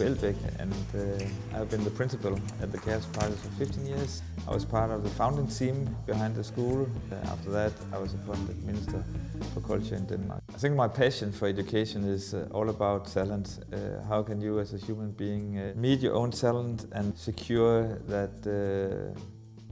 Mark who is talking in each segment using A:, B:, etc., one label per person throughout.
A: Elbæk and uh, I've been the principal at the KaosPilots for 15 years. I was part of the founding team behind the school. Uh, after that I was appointed Minister for Culture in Denmark. I think my passion for education is uh, all about talent. Uh, how can you as a human being uh, meet your own talent and secure that uh,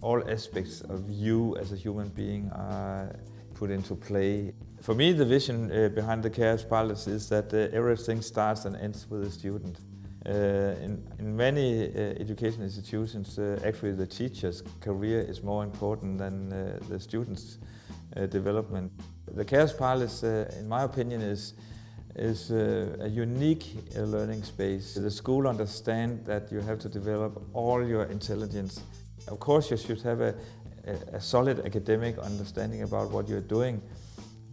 A: all aspects of you as a human being are put into play. For me, the vision uh, behind the KaosPilots is that uh, everything starts and ends with the student. Uh, in, in, many uh, education institutions, uh, actually the teacher's career is more important than uh, the student's development. The KaosPilots, in my opinion, is is a unique learning space. The school understands that you have to develop all your intelligence. Of course, you should have a, a solid academic understanding about what you're doing,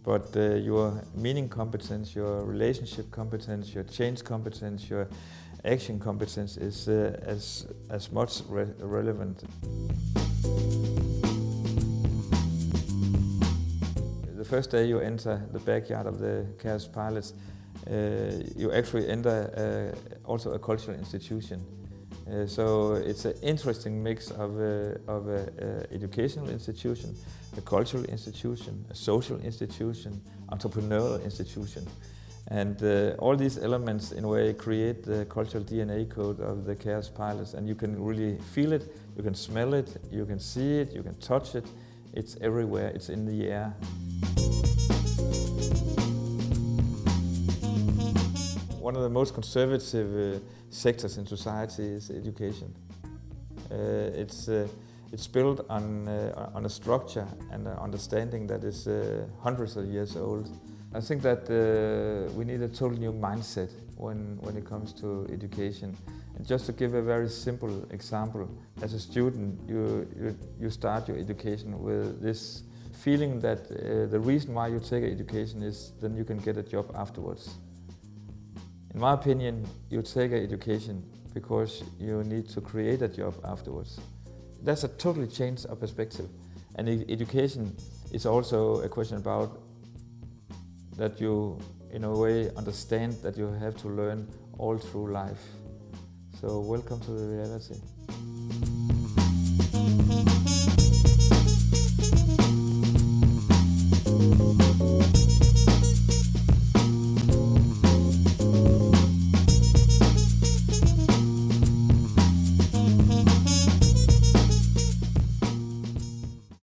A: but uh, your meaning competence, your relationship competence, your change competence, your action competence is uh, as, as much re relevant. The first day you enter the backyard of the KaosPilots, uh, you actually enter uh, also a cultural institution. Uh, so it's an interesting mix of, uh, of an educational institution, a cultural institution, a social institution, entrepreneurial institution. And uh, all these elements in a way create the cultural DNA code of the KaosPilots and you can really feel it, you can smell it, you can see it, you can touch it, it's everywhere, it's in the air. One of the most conservative uh, sectors in society is education. Uh, it's, uh, it's built on, uh, on a structure and an understanding that is uh, hundreds of years old. I think that uh, we need a total new mindset when, when it comes to education. And just to give a very simple example, as a student, you, you, you start your education with this feeling that uh, the reason why you take education is then you can get a job afterwards. In my opinion, you take education because you need to create a job afterwards. That's a totally change of perspective. And education is also a question about that you, in a way, understand that you have to learn all through life. So welcome to the reality.